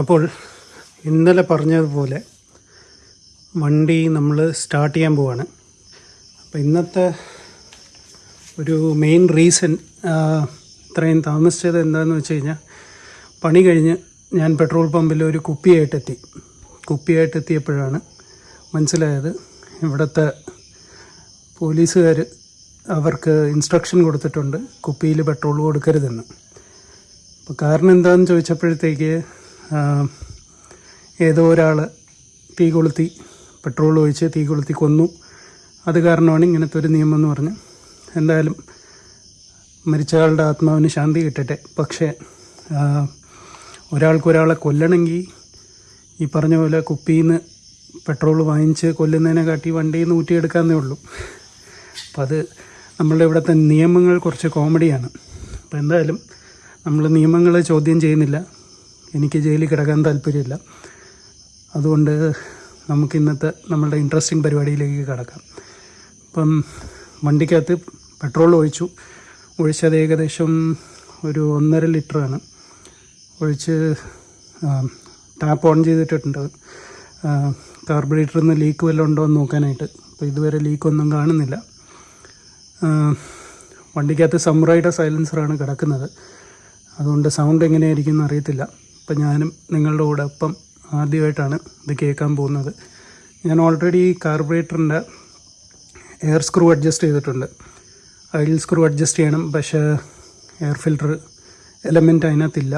അപ്പോൾ ഇന്നലെ പറഞ്ഞതുപോലെ വണ്ടി നമ്മൾ സ്റ്റാർട്ട് ചെയ്യാൻ പോവാണ്. അപ്പോൾ ഇന്നത്തെ ഒരു മെയിൻ റീസൺ ഇത്രയും താമസിച്ചത് എന്താണെന്ന് വെച്ച് കഴിഞ്ഞാൽ പണി കഴിഞ്ഞ് ഞാൻ പെട്രോൾ പമ്പിൽ ഒരു കുപ്പിയായിട്ടെത്തി. കുപ്പിയായിട്ട് എത്തിയപ്പോഴാണ് മനസ്സിലായത് ഇവിടുത്തെ പോലീസുകാർ അവർക്ക് ഇൻസ്ട്രക്ഷൻ കൊടുത്തിട്ടുണ്ട് കുപ്പിയിൽ പെട്രോൾ കൊടുക്കരുതെന്ന്. അപ്പോൾ കാരണം എന്താണെന്ന് ചോദിച്ചപ്പോഴത്തേക്ക് ഏതോ ഒരാൾ തീ കൊളുത്തി പെട്രോൾ ഒഴിച്ച് തീ കൊളുത്തി കൊന്നു. അത് കാരണമാണ് ഇങ്ങനത്തെ ഒരു നിയമം എന്ന് പറഞ്ഞ്. എന്തായാലും മരിച്ചയാളുടെ ആത്മാവിന് ശാന്തി കിട്ടട്ടെ. പക്ഷേ ഒരാൾക്കൊരാളെ കൊല്ലണമെങ്കിൽ ഈ പറഞ്ഞ പോലെ കുപ്പിയിൽ നിന്ന് പെട്രോൾ വാങ്ങിച്ച് കൊല്ലുന്നതിനെ കാട്ടി വണ്ടിയിൽ നിന്ന് ഊറ്റിയെടുക്കാമെന്നേ ഉള്ളൂ. അപ്പം അത് നമ്മളുടെ ഇവിടുത്തെ നിയമങ്ങൾ കുറച്ച് കോമഡിയാണ്. അപ്പോൾ എന്തായാലും നമ്മൾ നിയമങ്ങളെ ചോദ്യം ചെയ്യുന്നില്ല. എനിക്ക് ജയിലിൽ കിടക്കാൻ താല്പര്യമില്ല. അതുകൊണ്ട് നമുക്ക് ഇന്നത്തെ നമ്മളുടെ ഇൻട്രസ്റ്റിംഗ് പരിപാടിയിലേക്ക് കിടക്കാം. ഇപ്പം വണ്ടിക്കകത്ത് പെട്രോൾ ഒഴിച്ചു. ഒഴിച്ചത് ഏകദേശം ഒരു ഒന്നര ലിറ്ററാണ് ഒഴിച്ച് ടാപ്പ് ഓൺ ചെയ്തിട്ടുണ്ട് കാർബറേറ്ററിൽ നിന്ന് ലീക്ക് വല്ലതും ഉണ്ടോ എന്ന് നോക്കാനായിട്ട്. അപ്പോൾ ഇതുവരെ ലീക്കൊന്നും കാണുന്നില്ല. വണ്ടിക്കകത്ത് സമ്രൈയുടെ സൈലൻസറാണ് കിടക്കുന്നത്. അതുകൊണ്ട് സൗണ്ട് എങ്ങനെയായിരിക്കും എന്ന് അറിയത്തില്ല. അപ്പം ഞാനും നിങ്ങളുടെ കൂടെ ഒപ്പം ആദ്യമായിട്ടാണ് ഇത് കേൾക്കാൻ പോകുന്നത്. ഞാൻ ഓൾറെഡി കാർബറേറ്ററിന്റെ എയർ സ്ക്രൂ അഡ്ജസ്റ്റ് ചെയ്തിട്ടുണ്ട്. ഐഡിൽ സ്ക്രൂ അഡ്ജസ്റ്റ് ചെയ്യണം പക്ഷേ എയർ ഫിൽറ്റർ എലമെന്റ് അതിനകത്തില്ല.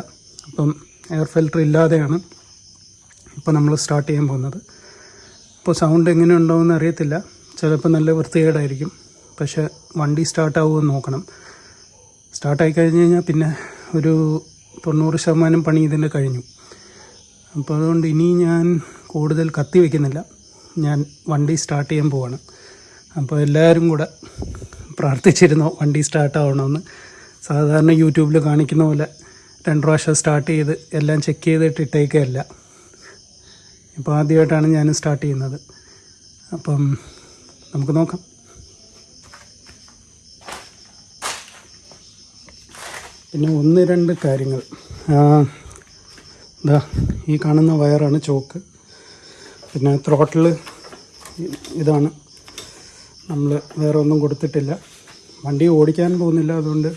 അപ്പം എയർ ഫിൽറ്റർ ഇല്ലാതെയാണ് ഇപ്പോൾ നമ്മൾ സ്റ്റാർട്ട് ചെയ്യാൻ പോകുന്നത്. ഇപ്പോൾ സൗണ്ട് എങ്ങനെ ഉണ്ടാവുമെന്ന് അറിയത്തില്ല. ചിലപ്പോൾ നല്ല വൃത്തികേടായിരിക്കും. പക്ഷേ വണ്ടി സ്റ്റാർട്ടാവുമെന്ന് നോക്കണം. സ്റ്റാർട്ടായി കഴിഞ്ഞ് കഴിഞ്ഞാൽ പിന്നെ ഒരു തൊണ്ണൂറ് ശതമാനം പണി ഇതിന്റെ കഴിഞ്ഞു. അപ്പോൾ അതുകൊണ്ട് ഇനി ഞാൻ കൂടുതൽ കത്തി വയ്ക്കുന്നില്ല. ഞാൻ വണ്ടി സ്റ്റാർട്ട് ചെയ്യാൻ പോവാണ്. അപ്പോൾ എല്ലാവരും കൂടെ പ്രാർത്ഥിച്ചിരുന്നോ വണ്ടി സ്റ്റാർട്ടാവണമെന്ന് സാധാരണ യൂട്യൂബിൽ കാണിക്കുന്ന പോലെ രണ്ട് പ്രാവശ്യം സ്റ്റാർട്ട് ചെയ്ത് എല്ലാം ചെക്ക് ചെയ്തിട്ട് ഇട്ടേക്കല്ല ഇപ്പോൾ ആദ്യമായിട്ടാണ് ഞാൻ സ്റ്റാർട്ട് ചെയ്യുന്നത്. അപ്പം നമുക്ക് നോക്കാം. പിന്നെ ഒന്ന് രണ്ട് കാര്യങ്ങൾ. ഇതാ ഈ കാണുന്ന വയറാണ് ചോക്ക്. പിന്നെ ത്രോട്ടിൽ ഇതാണ്. നമ്മൾ വേറെ ഒന്നും കൊടുത്തിട്ടില്ല. വണ്ടി ഓടിക്കാൻ പോകുന്നില്ല അതുകൊണ്ട്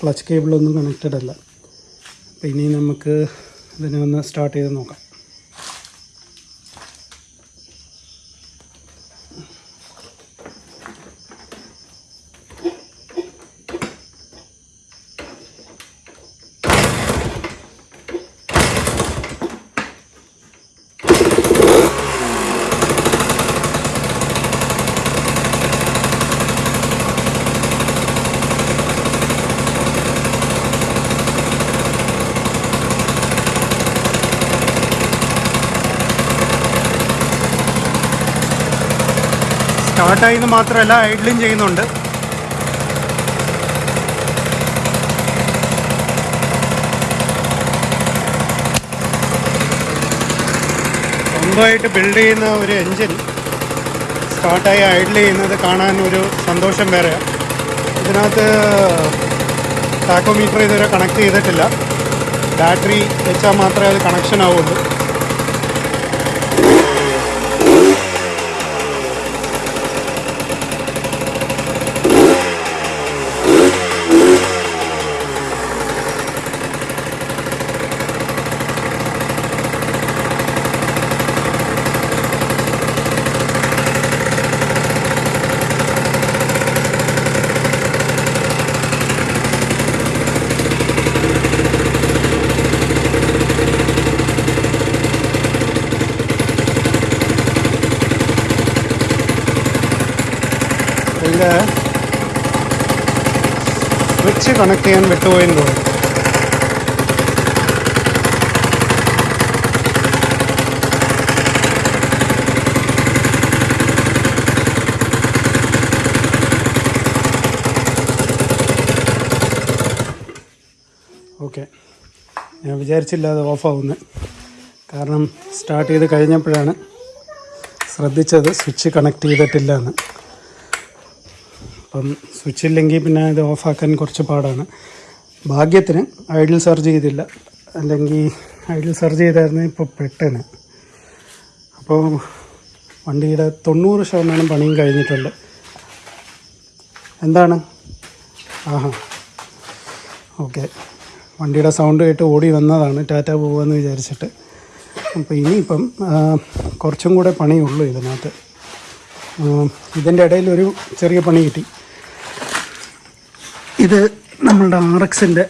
ക്ലച്ച് കേബിളൊന്നും കണക്റ്റഡ് അല്ല അപ്പം ഇനി നമുക്ക് ഇതിനെ ഒന്ന് സ്റ്റാർട്ട് ചെയ്ത് നോക്കാം. സ്റ്റാർട്ടായിന്ന് മാത്രമല്ല ഐഡ്ലിയും ചെയ്യുന്നുണ്ട്. സ്വന്തമായിട്ട് ബിൽഡ് ചെയ്യുന്ന ഒരു എൻജിൻ സ്റ്റാർട്ടായി ഐഡിൽ ചെയ്യുന്നത് കാണാൻ ഒരു സന്തോഷം വേറെ. ഇതിനകത്ത് ടാക്കോമീറ്റർ ഇതുവരെ കണക്ട് ചെയ്തിട്ടില്ല. ബാറ്ററി വെച്ചാൽ മാത്രമേ അത് കണക്ഷൻ ആവുള്ളൂ ഇതിന്റെ സ്വിച്ച് കണക്ട് ചെയ്യാൻ വിട്ടുപോയെന്ന് തോന്നുന്നു. ഓക്കെ ഞാൻ വിചാരിച്ചില്ല അത് ഓഫാവുന്നത് കാരണം സ്റ്റാർട്ട് ചെയ്ത് കഴിഞ്ഞപ്പോഴാണ് ശ്രദ്ധിച്ചത് സ്വിച്ച് കണക്ട് ചെയ്തിട്ടില്ല എന്ന് അപ്പം സ്വിച്ച് ഇല്ലെങ്കിൽ പിന്നെ ഇത് ഓഫാക്കാൻ കുറച്ച് പാടാണ്. ഭാഗ്യത്തിന് ഐഡിൽ ചാർജ് ചെയ്തില്ല. അല്ലെങ്കിൽ ഐഡിൽ സെർച്ച് ചെയ്തായിരുന്നു ഇപ്പോൾ പെട്ടെന്ന്. അപ്പോൾ വണ്ടിയുടെ തൊണ്ണൂറ് ശതമാനം പണിയും കഴിഞ്ഞിട്ടുണ്ട്. എന്താണ്? ആഹാ. ഓക്കെ. വണ്ടിയുടെ സൗണ്ട് കേട്ട് ഓടി വന്നതാണ് ടാറ്റ പോവാന്ന് വിചാരിച്ചിട്ട്. അപ്പോൾ ഇനിയിപ്പം കുറച്ചും കൂടെ പണിയുള്ളൂ ഇതിനകത്ത്. ഇതിന്റെ ഇടയിൽ ഒരു ചെറിയ പണി കിട്ടി. ഇത് നമ്മളുടെ ആർ എക്സിന്റെ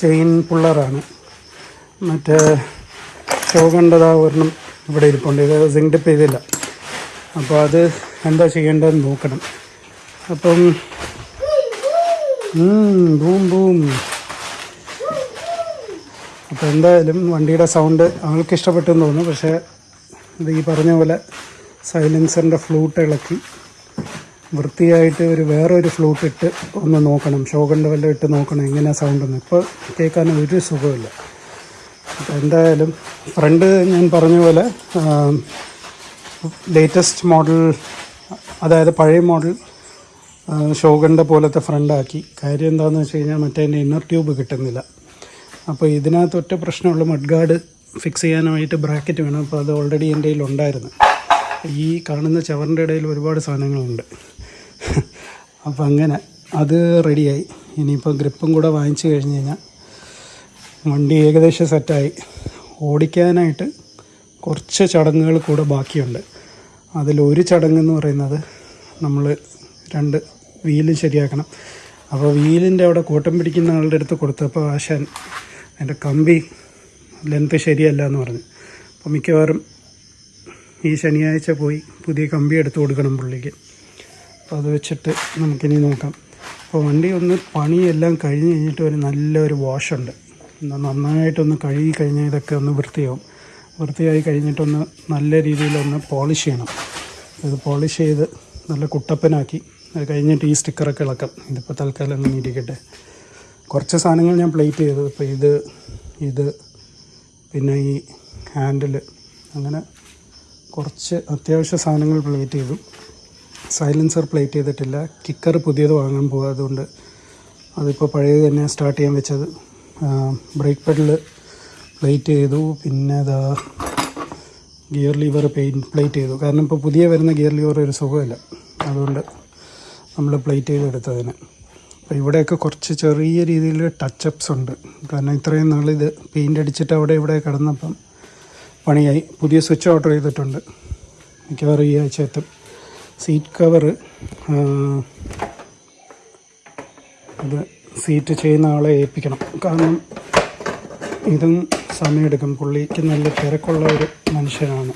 ചെയിൻ പുള്ളറാണ്. മറ്റേ ഷോ കണ്ടതാ ഒരെണ്ണം ഇവിടെ ഇരിപ്പുണ്ട്. ഇത് സിങ്ഡിപ്പ് ചെയ്തില്ല. അപ്പോൾ അത് എന്താ ചെയ്യേണ്ടതെന്ന് നോക്കണം. അപ്പം ബൂം ബൂം. അപ്പോൾ എന്തായാലും വണ്ടിയുടെ സൗണ്ട് ആൾക്ക് ഇഷ്ടപ്പെട്ടെന്ന് തോന്നുന്നു. പക്ഷേ ഇത് ഈ പറഞ്ഞ പോലെ സൈലൻസറിന്റെ ഫ്ലൂട്ട് ഇളക്കി വൃത്തിയായിട്ട് ഒരു വേറൊരു ഫ്ലൂട്ട് ഇട്ട് ഒന്ന് നോക്കണം. ഷോകണ്ട് വല്ലതും ഇട്ട് നോക്കണം. എങ്ങനെയാണ് സൗണ്ട് എന്ന്. ഇപ്പോൾ കേൾക്കാൻ ഒരു സുഖമില്ല എന്തായാലും ഫ്രണ്ട് ഞാൻ പറഞ്ഞ പോലെ ലേറ്റസ്റ്റ് മോഡൽ അതായത് പഴയ മോഡൽ ഷോകണ്ട പോലത്തെ ഫ്രണ്ടാക്കി കാര്യം എന്താണെന്ന് വെച്ച് കഴിഞ്ഞാൽ മറ്റേ ഇന്നർ ട്യൂബ് കിട്ടുന്നില്ല. അപ്പോൾ ഇതിനകത്ത് ഒറ്റ പ്രശ്നമുള്ള മഡ്ഗാർഡ് ഫിക്സ് ചെയ്യാനായിട്ട് ബ്രാക്കറ്റ് വേണം. അപ്പോൾ അത് ഓൾറെഡി എന്റെ കയ്യിൽ ഉണ്ടായിരുന്നു ഈ കാണുന്ന ചവറിന്റെ ഇടയിൽ ഒരുപാട് സാധനങ്ങളുണ്ട്. അപ്പോൾ അങ്ങനെ അത് റെഡിയായി. ഇനിയിപ്പോൾ ഗ്രിപ്പും കൂടെ വാങ്ങിച്ചു കഴിഞ്ഞ് കഴിഞ്ഞാൽ വണ്ടി ഏകദേശം സെറ്റായി. ഓടിക്കാനായിട്ട് കുറച്ച് ചടങ്ങുകൾ കൂടെ ബാക്കിയുണ്ട്. അതിലൊരു ചടങ്ങെന്ന് പറയുന്നത് നമ്മൾ രണ്ട് വീൽ ശരിയാക്കണം. അപ്പോൾ വീലിന്റെ അവിടെ കൂട്ടം പിടിക്കുന്ന ആളുടെ അടുത്ത് കൊടുത്തപ്പോൾ ആശാൻ അതിന്റെ കമ്പി ലെങ്ത്ത് ശരിയല്ല എന്ന് പറഞ്ഞു. അപ്പോൾ മിക്കവാറും ഈ ശനിയാഴ്ച പോയി പുതിയ കമ്പി എടുത്ത് കൊടുക്കണം പുള്ളിക്ക്. അപ്പോൾ അത് വെച്ചിട്ട് നമുക്കിനി നോക്കാം. അപ്പോൾ വണ്ടി ഒന്ന് പണിയെല്ലാം കഴിഞ്ഞ് കഴിഞ്ഞിട്ട് ഒരു നല്ലൊരു വാഷുണ്ട് ഒന്ന് നന്നായിട്ടൊന്ന് കഴുകി കഴിഞ്ഞാൽ ഇതൊക്കെ ഒന്ന് വൃത്തിയാവും. വൃത്തിയായി കഴിഞ്ഞിട്ടൊന്ന് നല്ല രീതിയിലൊന്ന് പോളിഷ് ചെയ്യണം. ഇത് പോളിഷ് ചെയ്ത് നല്ല കുട്ടപ്പനാക്കി. അത് കഴിഞ്ഞിട്ട് ഈ സ്റ്റിക്കറൊക്കെ ഇളക്കാം. ഇതിപ്പോൾ തൽക്കാലം അങ്ങനെ ഇരിക്കട്ടെ കുറച്ച് സാധനങ്ങൾ ഞാൻ പ്ലേറ്റ് ചെയ്തു ഇപ്പോൾ ഇത് ഇത് പിന്നെ ഈ ഹാൻഡിൽ അങ്ങനെ കുറച്ച് അത്യാവശ്യ സാധനങ്ങൾ പ്ലേറ്റ് ചെയ്തു. സൈലൻസർ പ്ലേറ്റ് ചെയ്തിട്ടില്ല. കിക്കർ പുതിയത് വാങ്ങാൻ പോകുക അതുകൊണ്ട് അതിപ്പോൾ പഴയത് തന്നെ സ്റ്റാർട്ട് ചെയ്യാൻ വെച്ചത്. ബ്രേക്ക് പെഡൽ പ്ലേറ്റ് ചെയ്തു. പിന്നെ അതാ ഗിയർ ലിവർ പെയിൻ പ്ലേറ്റ് ചെയ്തു. കാരണം ഇപ്പോൾ പുതിയ വരുന്ന ഗിയർ ലിവർ ഒരു സുഖമില്ല. അതുകൊണ്ട് നമ്മൾ പ്ലേറ്റ് ചെയ്തെടുത്തതിന്. അപ്പോൾ ഇവിടെയൊക്കെ കുറച്ച് ചെറിയ രീതിയിൽ ടച്ചപ്സ് ഉണ്ട്. കാരണം ഇത്രയും നാളിത് പെയിന്റ് അടിച്ചിട്ട് അവിടെ ഇവിടെ കിടന്നപ്പം പണിയായി. പുതിയ സ്വിച്ച് ഓർഡർ ചെയ്തിട്ടുണ്ട്. മിക്കവാറും ഈ ആഴ്ച എത്തും സീറ്റ് കവറ് അത് സീറ്റ് ചെയ്യുന്ന ആളെ ഏൽപ്പിക്കണം. കാരണം ഇതും സമയമെടുക്കും. പുള്ളിക്ക് നല്ല തിരക്കുള്ള ഒരു മനുഷ്യനാണ്.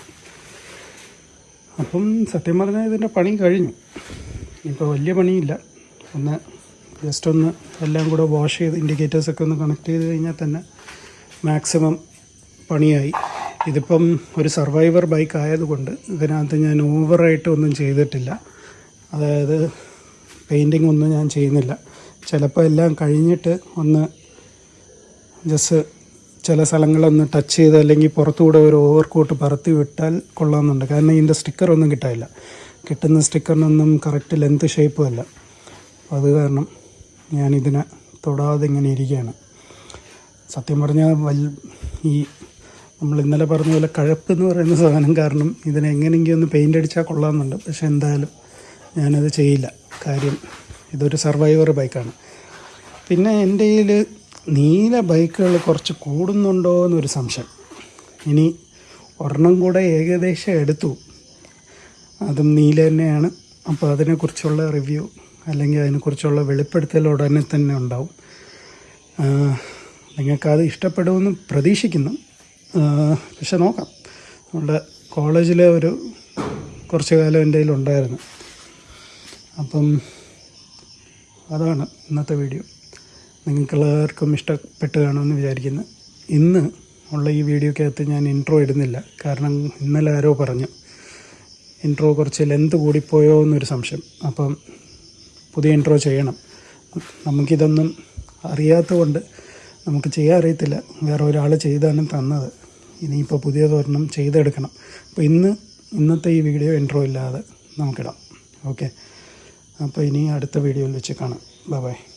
അപ്പം സത്യം പറഞ്ഞാൽ ഇതിന്റെ പണി കഴിഞ്ഞു. ഇപ്പോൾ വലിയ പണിയില്ല. ഒന്ന് ജസ്റ്റ് ഒന്ന് എല്ലാം കൂടെ വാഷ് ചെയ്ത് ഇൻഡിക്കേറ്റേഴ്സൊക്കെ ഒന്ന് കണക്ട് ചെയ്ത് കഴിഞ്ഞാൽ തന്നെ മാക്സിമം പണിയായി. ഇതിപ്പം ഒരു സർവൈവർ ബൈക്ക് ആയതുകൊണ്ട് ഇതിനകത്ത് ഞാൻ ഓവറായിട്ട് ഒന്നും ചെയ്തിട്ടില്ല. അതായത് പെയിന്റിങ് ഒന്നും ഞാൻ ചെയ്യുന്നില്ല. ചിലപ്പോൾ എല്ലാം കഴിഞ്ഞിട്ട് ഒന്ന് ജസ്റ്റ് ചില സ്ഥലങ്ങളൊന്ന് ടച്ച് ചെയ്ത് അല്ലെങ്കിൽ പുറത്തുകൂടെ ഒരു ഓവർ കോട്ട് പറത്തി വിട്ടാൽ കൊള്ളാമെന്നുണ്ട്. കാരണം ഇതിന്റെ സ്റ്റിക്കറൊന്നും കിട്ടാനില്ല. കിട്ടുന്ന സ്റ്റിക്കറിനൊന്നും കറക്റ്റ് ലെങ്ത് ഷേപ്പും അല്ല. അപ്പോൾ അത് കാരണം ഞാനിതിനെ തൊടാതെ ഇങ്ങനെ ഇരിക്കുകയാണ്. സത്യം പറഞ്ഞാൽ വൽ ഈ നമ്മൾ ഇന്നലെ പറഞ്ഞ പോലെ കഴപ്പ് എന്ന് പറയുന്ന സാധനം കാരണം ഇതിനെ എങ്ങനെയെങ്കിലും ഒന്ന് പെയിന്റ് അടിച്ചാൽ കൊള്ളാമെന്നുണ്ട്. പക്ഷേ എന്തായാലും ഞാനത് ചെയ്യില്ല. കാര്യം ഇതൊരു സർവൈവർ ബൈക്കാണ് പിന്നെ എന്റെ കയ്യിൽ നീല ബൈക്കുകൾ കുറച്ച് കൂടുന്നുണ്ടോ എന്നൊരു സംശയം. ഇനി ഒരെണ്ണം കൂടെ ഏകദേശം എടുത്തു. അതും നീല തന്നെയാണ്. അപ്പോൾ അതിനെക്കുറിച്ചുള്ള റിവ്യൂ അല്ലെങ്കിൽ അതിനെക്കുറിച്ചുള്ള വെളിപ്പെടുത്തൽ ഉടനെ തന്നെ ഉണ്ടാവും. നിങ്ങൾക്കത് ഇഷ്ടപ്പെടുമെന്ന് പ്രതീക്ഷിക്കുന്നു. പക്ഷെ നോക്കാം. നമ്മുടെ കോളേജിലെ ഒരു കുറച്ച് കാലം എന്റെ കയ്യിലുണ്ടായിരുന്നു. അപ്പം അതാണ് ഇന്നത്തെ വീഡിയോ. നിങ്ങൾക്കെല്ലാവർക്കും ഇഷ്ടപ്പെട്ട് കാണുമെന്ന് വിചാരിക്കുന്നു. ഇന്ന് ഉള്ള ഈ വീഡിയോക്കകത്ത് ഞാൻ ഇൻട്രോ ഇടുന്നില്ല. കാരണം ഇന്നലെ ആരോ പറഞ്ഞു. ഇൻട്രോ കുറച്ച് ലെന്ത് കൂടിപ്പോയോ എന്നൊരു സംശയം. അപ്പം പുതിയ ഇൻട്രോ ചെയ്യണം. നമുക്കിതൊന്നും അറിയാത്തതുകൊണ്ട് നമുക്ക് ചെയ്യാൻ അറിയത്തില്ല. വേറെ ഒരാൾ ചെയ്താണ് തന്നത്. ഇനിയിപ്പോൾ പുതിയതൊരെണ്ണം ചെയ്തെടുക്കണം. അപ്പോൾ ഇന്ന് ഇന്നത്തെ ഈ വീഡിയോ ഇൻട്രോ ഇല്ലാതെ നമുക്കിടാം. ഓക്കെ അപ്പോൾ ഇനി അടുത്ത വീഡിയോയിൽ വെച്ച് കാണാം. ബൈ